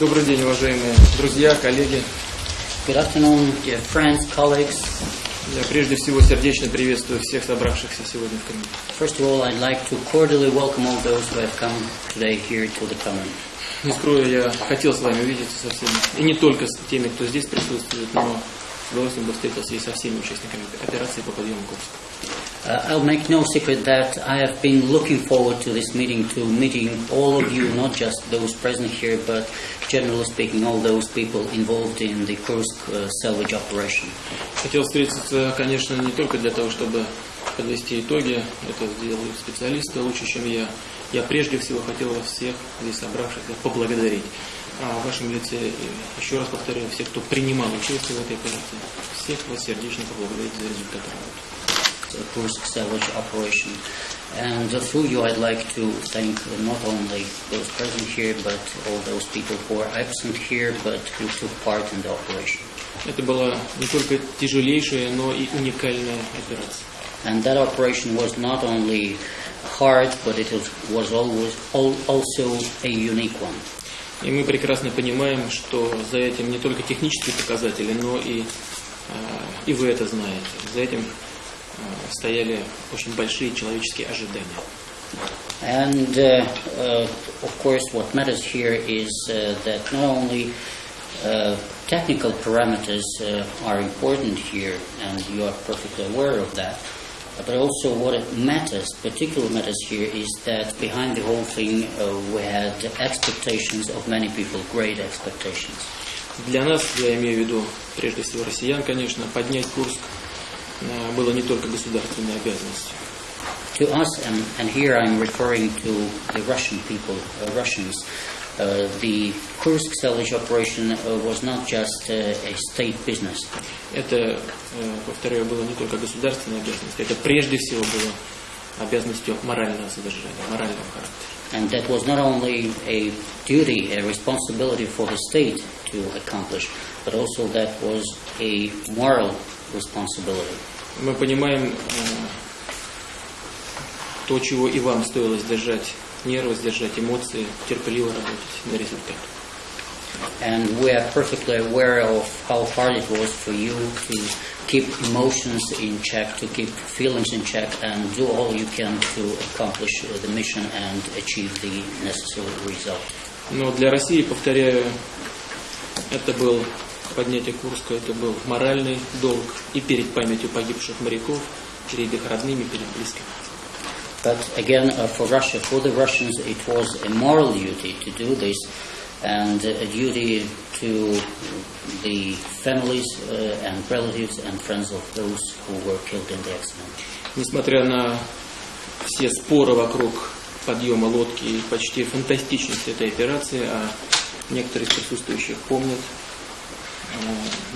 Добрый день, уважаемые друзья, коллеги. Good afternoon, dear friends, colleagues. Я прежде всего сердечно приветствую всех собравшихся сегодня в Крыму. First of all, I'd like to cordially welcome all those who have come today here to the Common. Не скрою, я хотел с вами увидеться со всеми. И не только с теми, кто здесь присутствует, но с удовольствием бы встретился и со всеми участниками операции по подъему Курска. Uh, I'll make no secret that I have been looking forward to this meeting, to meeting all of you, not just those present here, but generally speaking, all those people involved in the Kursk uh, salvage operation. Хотел встретиться, конечно, не только для того, чтобы подвести итоги, это сделают специалисты лучше, чем я. Я прежде всего хотел вас всех здесь собравшихся поблагодарить. А в вашем лице, еще раз повторяю, всех, кто принимал участие в этой операции, всех вас сердечно поблагодарить за результат работы. the Kursk salvage operation. And uh, through you, I'd like to thank not only those present here, but all those people who are absent here, but who took part in the operation. Это была не только тяжелейшая, но и уникальная операция. And that operation was not only hard, but it was, was always al- also a unique one. И мы прекрасно понимаем, что за этим не только технические показатели, но и, э, и вы это знаете. За этим э, стояли очень большие человеческие ожидания. And uh, uh, of course, what matters here is uh, that not only uh, technical parameters uh, are important here, and you are perfectly aware of that, but also what matters, particularly matters here, is that behind the whole thing uh, we had expectations of many people, great expectations. Для нас, я имею в виду прежде всего россиян, конечно, поднять Курск э, было не только государственной обязанностью. To us, and, and here I'm referring to the Russian people, uh, Russians, uh, the Kursk salvage operation uh, was not just uh, a state business. Это, э, повторяю, было не только государственной обязанностью, это прежде всего было обязанностью морального содержания, морального характера. And that was not only a duty, a responsibility for the state to accomplish, but also that was a moral responsibility. Мы понимаем э, то, чего и вам стоило сдержать нервы, сдержать эмоции, терпеливо работать на результат. And we are perfectly aware of how hard it was for you to keep emotions in check, to keep feelings in check, and do all you can to accomplish uh, the mission and achieve the necessary result. Но для России, повторяю, это был поднятие Курска, это был моральный долг и перед памятью погибших моряков, перед их родными, перед близкими. But again, uh, for Russia, for the Russians, it was a moral duty to do this, and a duty to the families uh, and relatives and friends of those who were killed in the accident. Несмотря на все споры вокруг подъема лодки и почти фантастичность этой операции, а некоторые из присутствующих помнят,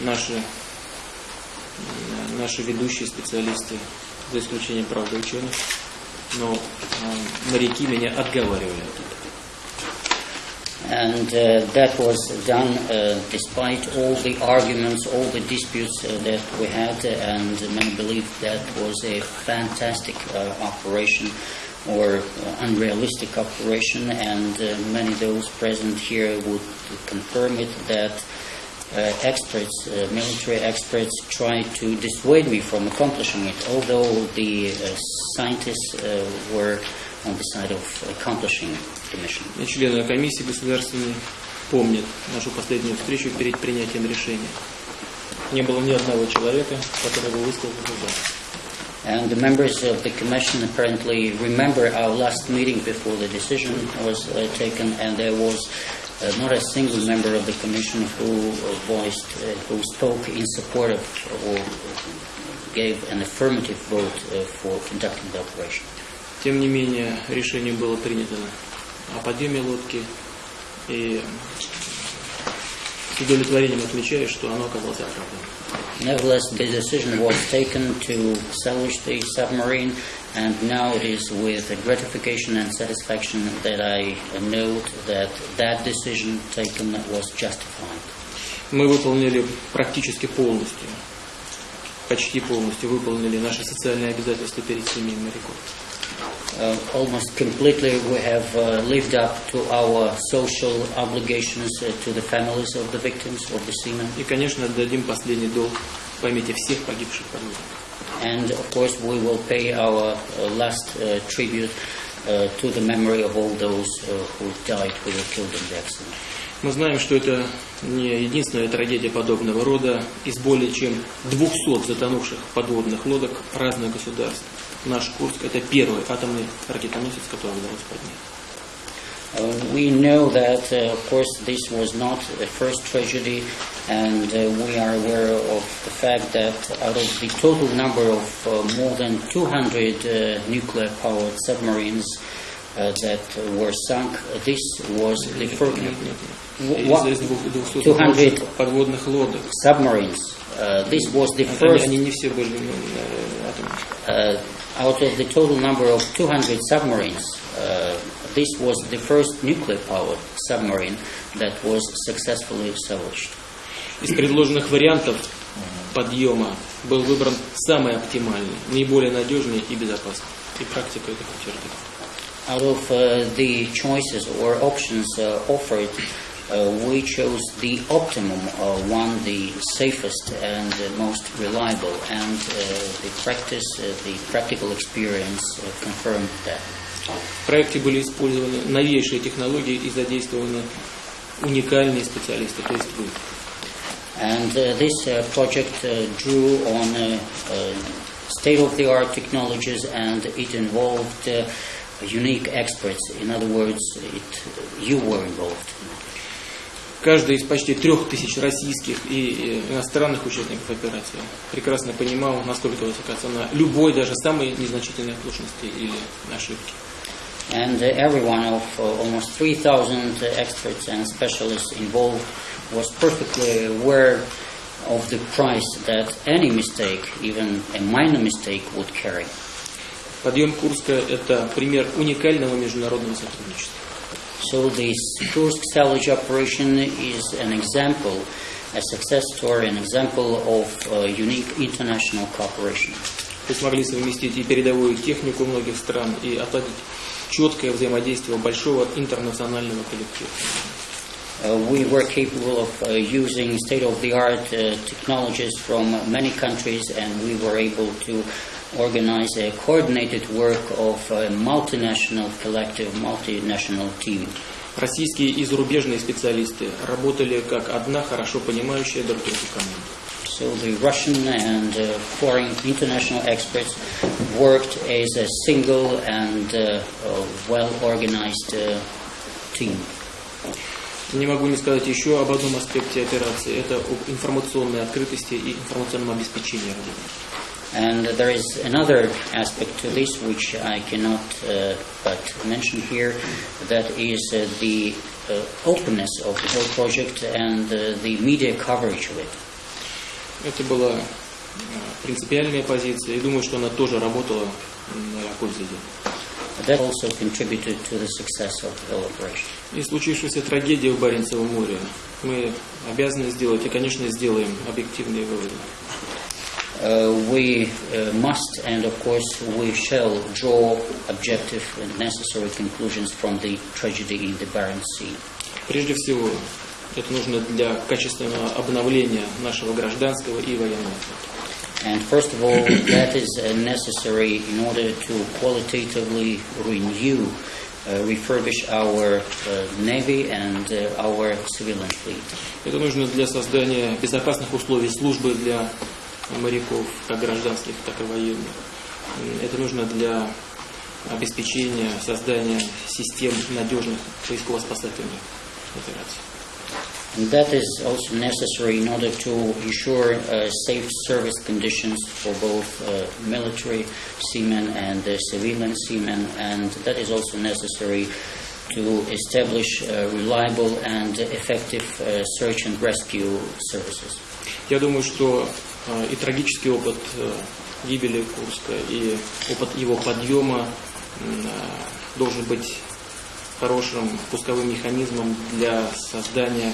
наши, э, наши ведущие специалисты, за исключением, правда, ученых, но э, моряки меня отговаривали от этого. And uh, that was done uh, despite all the arguments, all the disputes uh, that we had, uh, and many believed that was a fantastic uh, operation or uh, unrealistic operation, and uh, many of those present here would confirm it that uh, experts, uh, military experts, tried to dissuade me from accomplishing it, although the uh, scientists uh, were on the side of accomplishing the mission. И члены комиссии государственной помнят нашу последнюю встречу перед принятием решения. Не было ни одного человека, который бы высказал за. And the members of the commission apparently remember our last meeting before the decision was uh, taken, and there was uh, not a single member of the commission who uh, voiced, uh, who spoke in support of or gave an affirmative vote uh, for conducting the operation. Тем не менее, решение было принято о подъеме лодки, и с удовлетворением отмечаю, что оно оказалось оправданным. Nevertheless, the decision was taken to salvage the submarine, and now it is with gratification and satisfaction that I note that that decision taken was justified. Мы выполнили практически полностью, почти полностью выполнили наши социальные обязательства перед семьями моряков. Uh, almost completely, we have uh, lived up to our social obligations uh, to the families of the victims of the seamen. И, конечно, отдадим последний долг в памяти всех погибших подводников. And of course, we will pay our uh, last uh, tribute uh, to the memory of all those who died, who were killed in the accident. Мы знаем, что это не единственная трагедия подобного рода. Из более чем 200 затонувших подводных лодок разных государств наш Курск – это первый атомный ракетоносец, который удалось поднять. Uh, we know that, uh, of course, this was not the first tragedy, and uh, we are aware of the fact that out of the total number of uh, more than 200 uh, nuclear powered submarines uh, that were sunk, this was the first. Нет, нет, Wh- нет. what- Из, из двух- 200 200 затонувших подводных лодок. submarines. Uh, this was the Они, first. они не все были ну, э, атомные. uh, out of the total number of 200 submarines, uh, this was the first nuclear powered submarine that was successfully salvaged. Из предложенных вариантов подъема был выбран самый оптимальный, наиболее надежный и безопасный. И практика это подтвердит. Out of uh, the choices or options uh, offered, uh, we chose the optimum uh, one, the safest and uh, most reliable, and uh, the practice, uh, the practical experience uh, confirmed that. В проекте были использованы новейшие технологии и задействованы уникальные специалисты, то есть вы. And uh, this uh, project uh, drew on uh, uh, state-of-the-art technologies, and it involved uh, unique experts. In other words, it, you were involved. Каждый из почти трех тысяч российских и э, иностранных участников операции прекрасно понимал, насколько высока цена любой, даже самой незначительной оплошности или ошибки. And uh, every one of uh, almost 3,000 experts and specialists involved was perfectly aware of the price that any mistake, even a minor mistake, would carry. Подъем Курска – это пример уникального международного сотрудничества. So this Kursk salvage operation is an example, a success story, an example of uh, unique international cooperation. Мы смогли совместить и передовую технику многих стран, и отладить четкое взаимодействие большого интернационального коллектива. Uh, we were capable of uh, using state-of-the-art uh, technologies from many countries, and we were able to organize a coordinated work of a multinational collective, multinational team. Российские и зарубежные специалисты работали как одна хорошо понимающая друг друга команда. So the Russian and uh, foreign international experts worked as a single and uh, uh, well-organized uh, team. Не могу не сказать еще об одном аспекте операции. Это об информационной открытости и информационном обеспечении работы. And there is another aspect to this which I cannot uh, but mention here, that is uh, the uh, openness of the whole project and uh, the media coverage of it. Это была принципиальная позиция, и думаю, что она тоже работала на пользу дела. That also contributed to the success of the whole operation. И случившаяся трагедия в Баренцевом море мы обязаны сделать, и, конечно, сделаем объективные выводы. Uh, we uh, must and of course we shall draw objective and necessary conclusions from the tragedy in the Barents Sea. Прежде всего, это нужно для качественного обновления нашего гражданского и военного. And first of all, that is necessary in order to qualitatively renew, uh, refurbish our uh, navy and uh, our civilian fleet. Это нужно для создания безопасных условий службы для моряков, как гражданских, так и военных. Это нужно для обеспечения создания систем надежных поисково-спасательных операций. And that is also necessary in order to ensure uh, safe service conditions for both uh, military seamen and uh, civilian seamen, and that is also necessary to establish uh, reliable and effective uh, search and rescue services. Я думаю, что э, и трагический опыт э, гибели Курска, и опыт его подъема м, э, должен быть хорошим пусковым механизмом для создания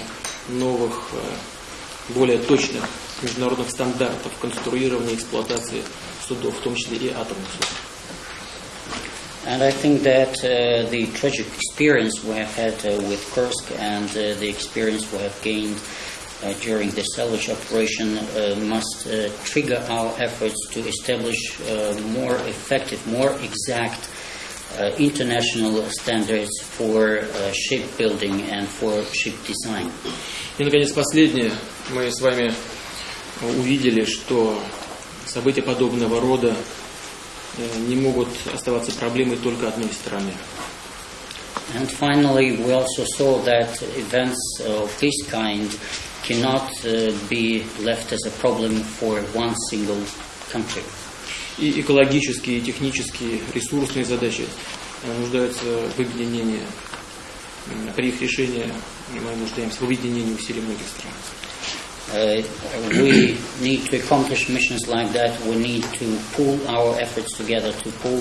новых, э, более точных международных стандартов конструирования и эксплуатации судов, в том числе и атомных судов. And I think that uh, the tragic experience we have had uh, with Kursk and uh, the experience we have gained uh, during the salvage operation uh, must uh, trigger our efforts to establish uh, more effective, more exact uh, international standards for uh, shipbuilding and for ship design. И, наконец, последнее. Мы с вами увидели, что события подобного рода э, не могут оставаться проблемой только одной страны. And finally, we also saw that events of this kind cannot uh, be left as a problem for one single country. И экологические, и технические, ресурсные задачи э, нуждаются в объединении. При их решении мы нуждаемся в объединении усилий многих стран. Uh, we need to accomplish missions like that. We need to pool our efforts together to pool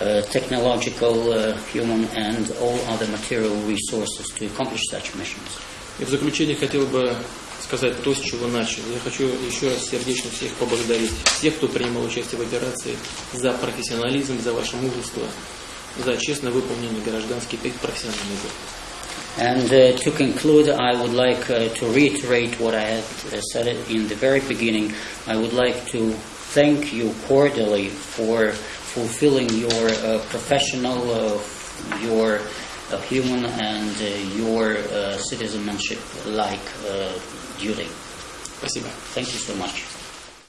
uh, technological, uh, human, and all other material resources to accomplish such missions. И в заключение хотел бы сказать то, с чего начал. Я хочу еще раз сердечно всех поблагодарить. Всех, кто принимал участие в операции, за профессионализм, за ваше мужество, за честно выполненный гражданский и профессиональный долг. And uh, to conclude, I would like uh, to reiterate what I had uh, said in the very beginning. I would like to thank you cordially for fulfilling your uh, professional, uh, your uh, human, and uh, your uh, citizenship like uh, duty. Спасибо. Thank you so much.